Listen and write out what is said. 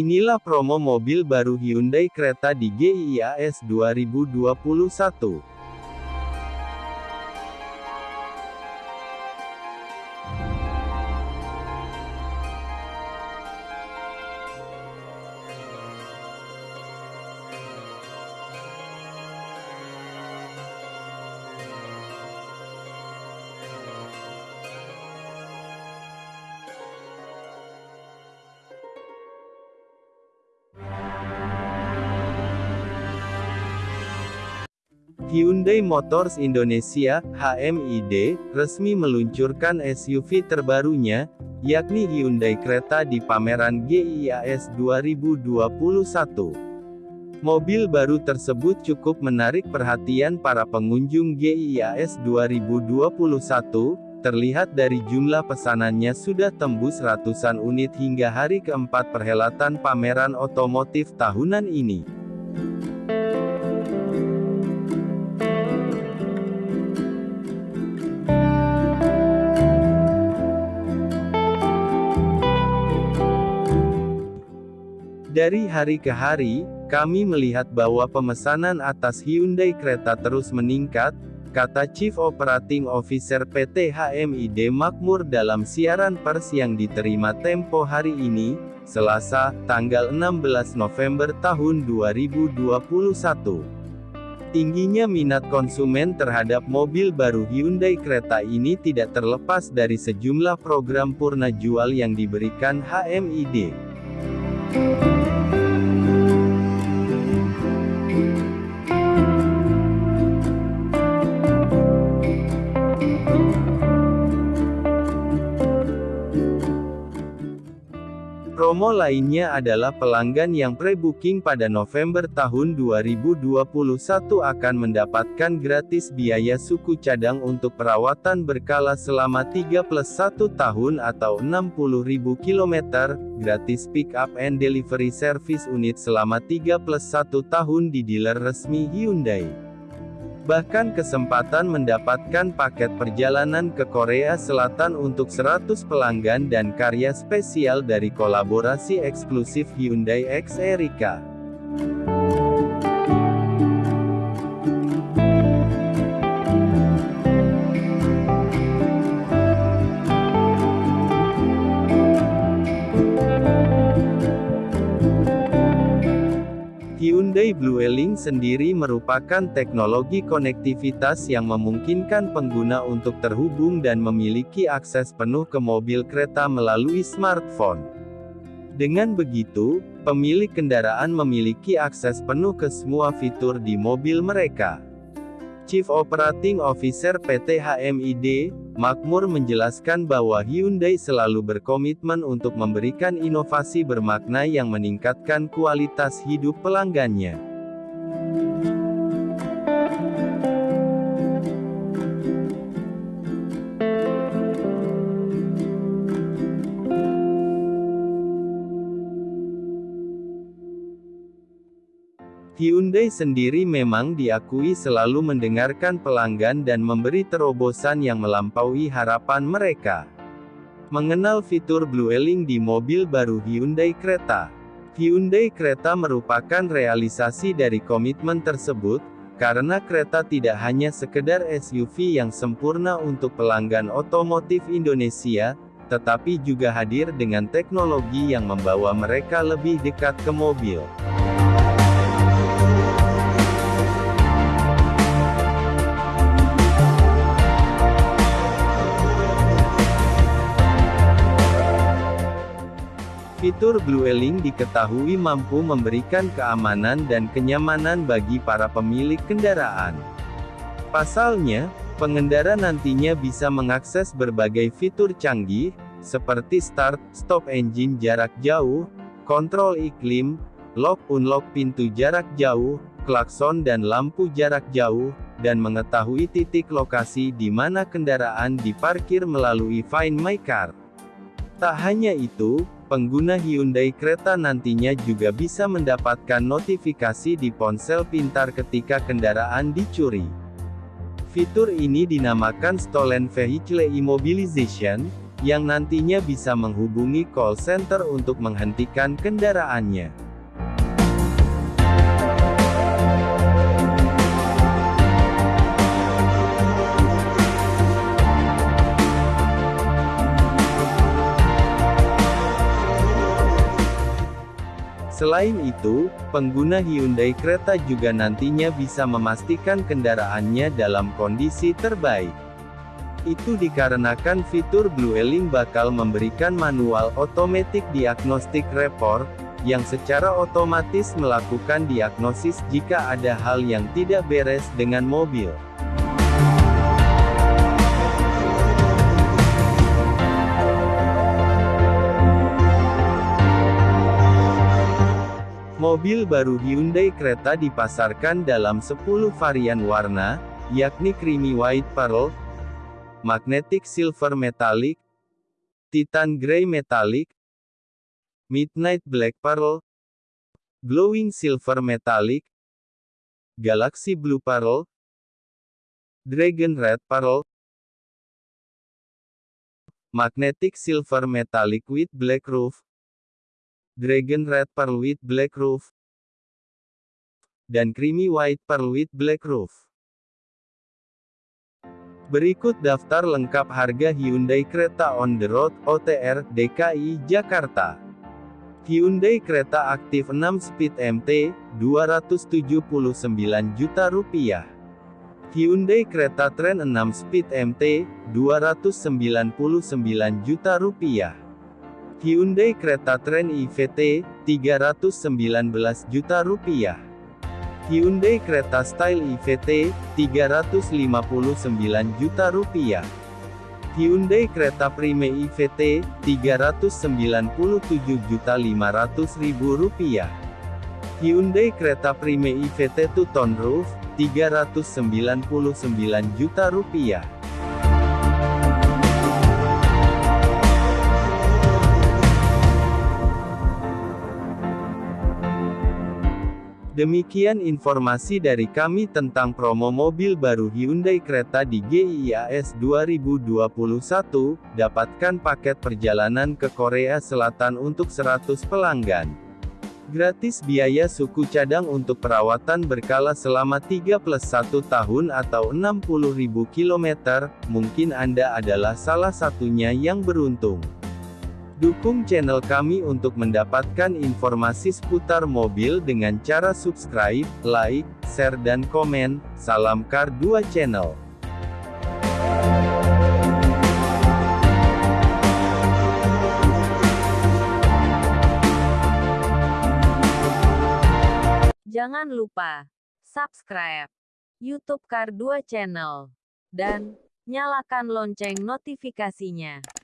Inilah promo mobil baru Hyundai Creta di GIIAS 2021. Hyundai Motors Indonesia (HMID) resmi meluncurkan SUV terbarunya, yakni Hyundai Creta di pameran GIIAS 2021. Mobil baru tersebut cukup menarik perhatian para pengunjung GIIAS 2021, terlihat dari jumlah pesanannya sudah tembus ratusan unit hingga hari keempat perhelatan pameran otomotif tahunan ini. Dari hari ke hari, kami melihat bahwa pemesanan atas Hyundai Creta terus meningkat, kata Chief Operating Officer PT HMID Makmur dalam siaran pers yang diterima Tempo hari ini, Selasa, tanggal 16 November tahun 2021. Tingginya minat konsumen terhadap mobil baru Hyundai Creta ini tidak terlepas dari sejumlah program purna jual yang diberikan HMID. Promo lainnya adalah pelanggan yang pre-booking pada November tahun 2021 akan mendapatkan gratis biaya suku cadang untuk perawatan berkala selama 3 plus 1 tahun atau 60.000 km, gratis pick up and delivery service unit selama 3 plus 1 tahun di dealer resmi Hyundai. Bahkan kesempatan mendapatkan paket perjalanan ke Korea Selatan untuk 100 pelanggan dan karya spesial dari kolaborasi eksklusif Hyundai X Erika. Hyundai Blueling sendiri merupakan teknologi konektivitas yang memungkinkan pengguna untuk terhubung dan memiliki akses penuh ke mobil kereta melalui smartphone. Dengan begitu, pemilik kendaraan memiliki akses penuh ke semua fitur di mobil mereka. Chief Operating Officer PT HMID, Makmur menjelaskan bahwa Hyundai selalu berkomitmen untuk memberikan inovasi bermakna yang meningkatkan kualitas hidup pelanggannya. Hyundai sendiri memang diakui selalu mendengarkan pelanggan dan memberi terobosan yang melampaui harapan mereka. Mengenal fitur Blueling di mobil baru Hyundai Creta. Hyundai Creta merupakan realisasi dari komitmen tersebut, karena kereta tidak hanya sekedar SUV yang sempurna untuk pelanggan otomotif Indonesia, tetapi juga hadir dengan teknologi yang membawa mereka lebih dekat ke mobil. Fitur Blueling diketahui mampu memberikan keamanan dan kenyamanan bagi para pemilik kendaraan. Pasalnya, pengendara nantinya bisa mengakses berbagai fitur canggih, seperti start, stop engine jarak jauh, kontrol iklim, lock-unlock pintu jarak jauh, klakson dan lampu jarak jauh, dan mengetahui titik lokasi di mana kendaraan diparkir melalui Find My Car. Tak hanya itu, pengguna Hyundai Creta nantinya juga bisa mendapatkan notifikasi di ponsel pintar ketika kendaraan dicuri. Fitur ini dinamakan Stolen Vehicle Immobilization, yang nantinya bisa menghubungi call center untuk menghentikan kendaraannya. Selain itu, pengguna Hyundai Creta juga nantinya bisa memastikan kendaraannya dalam kondisi terbaik. Itu dikarenakan fitur Blue Link bakal memberikan manual automatic diagnostic report, yang secara otomatis melakukan diagnosis jika ada hal yang tidak beres dengan mobil. Mobil baru Hyundai Creta dipasarkan dalam 10 varian warna, yakni Creamy White Pearl, Magnetic Silver Metallic, Titan Grey Metallic, Midnight Black Pearl, Glowing Silver Metallic, Galaxy Blue Pearl, Dragon Red Pearl, Magnetic Silver Metallic with Black Roof, Dragon Red Pearl with Black Roof, dan Creamy White Pearl with Black Roof. Berikut daftar lengkap harga Hyundai Creta on the road, OTR, DKI, Jakarta. Hyundai Creta Aktif 6 Speed MT, 279 juta rupiah. Hyundai Creta Trend 6 Speed MT, 299 juta rupiah. Hyundai Creta Trend IVT, 319 juta rupiah. Hyundai Creta Style IVT, 359 juta rupiah. Hyundai Creta Prime IVT, 397 juta 500 ribu rupiah. Hyundai Creta Prime IVT Two Tone Roof, 399 juta rupiah. Demikian informasi dari kami tentang promo mobil baru Hyundai Creta di GIIAS 2021. Dapatkan paket perjalanan ke Korea Selatan untuk 100 pelanggan. Gratis biaya suku cadang untuk perawatan berkala selama 3 plus 1 tahun atau 60.000 km, mungkin Anda adalah salah satunya yang beruntung. Dukung channel kami untuk mendapatkan informasi seputar mobil dengan cara subscribe, like, share dan komen. Salam Car 2 Channel. Jangan lupa subscribe YouTube Car 2 Channel dan nyalakan lonceng notifikasinya.